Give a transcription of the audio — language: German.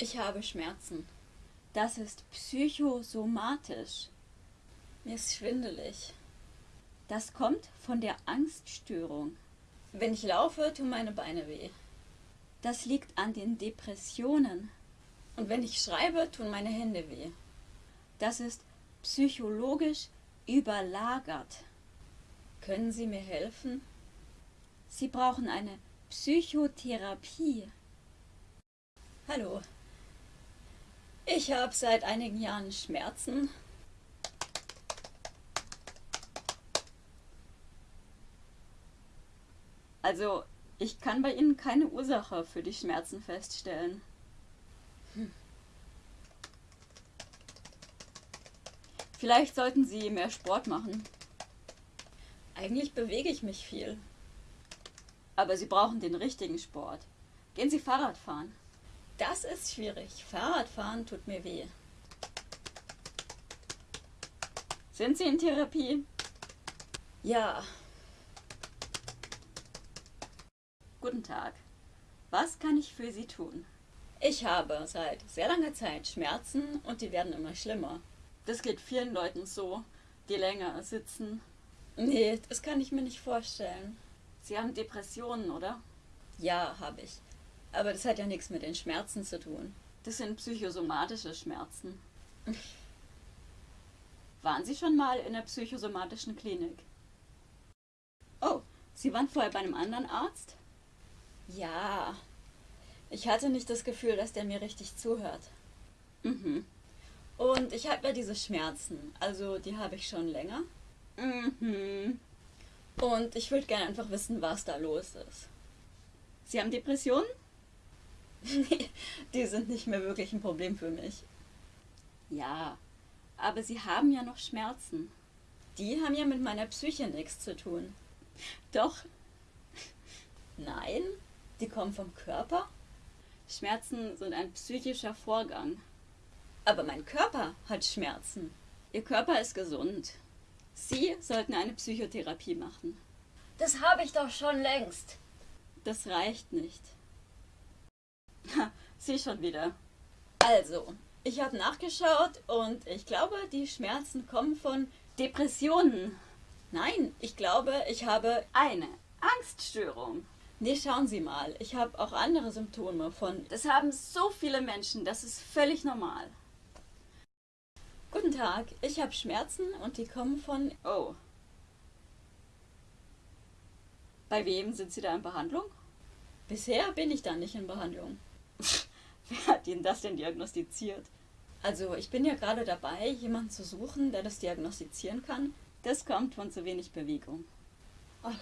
Ich habe Schmerzen. Das ist psychosomatisch. Mir ist schwindelig. Das kommt von der Angststörung. Wenn ich laufe, tun meine Beine weh. Das liegt an den Depressionen. Und wenn ich schreibe, tun meine Hände weh. Das ist psychologisch überlagert. Können Sie mir helfen? Sie brauchen eine Psychotherapie. Hallo. Ich habe seit einigen Jahren Schmerzen. Also, ich kann bei Ihnen keine Ursache für die Schmerzen feststellen. Hm. Vielleicht sollten Sie mehr Sport machen. Eigentlich bewege ich mich viel. Aber Sie brauchen den richtigen Sport. Gehen Sie Fahrrad fahren. Das ist schwierig. Fahrradfahren tut mir weh. Sind Sie in Therapie? Ja. Guten Tag. Was kann ich für Sie tun? Ich habe seit sehr langer Zeit Schmerzen und die werden immer schlimmer. Das geht vielen Leuten so, die länger sitzen. Nee, das kann ich mir nicht vorstellen. Sie haben Depressionen, oder? Ja, habe ich. Aber das hat ja nichts mit den Schmerzen zu tun. Das sind psychosomatische Schmerzen. Waren Sie schon mal in der psychosomatischen Klinik? Oh, Sie waren vorher bei einem anderen Arzt? Ja. Ich hatte nicht das Gefühl, dass der mir richtig zuhört. Mhm. Und ich habe ja diese Schmerzen. Also die habe ich schon länger. Mhm. Und ich würde gerne einfach wissen, was da los ist. Sie haben Depressionen? Die sind nicht mehr wirklich ein Problem für mich. Ja, aber Sie haben ja noch Schmerzen. Die haben ja mit meiner Psyche nichts zu tun. Doch. Nein, die kommen vom Körper. Schmerzen sind ein psychischer Vorgang. Aber mein Körper hat Schmerzen. Ihr Körper ist gesund. Sie sollten eine Psychotherapie machen. Das habe ich doch schon längst. Das reicht nicht. Sie schon wieder. Also, ich habe nachgeschaut und ich glaube, die Schmerzen kommen von Depressionen. Nein, ich glaube, ich habe eine Angststörung. Nee, schauen Sie mal, ich habe auch andere Symptome von... Das haben so viele Menschen, das ist völlig normal. Guten Tag, ich habe Schmerzen und die kommen von... Oh. Bei wem sind Sie da in Behandlung? Bisher bin ich da nicht in Behandlung. Wer hat Ihnen das denn diagnostiziert? Also, ich bin ja gerade dabei, jemanden zu suchen, der das diagnostizieren kann. Das kommt von zu wenig Bewegung. Ach.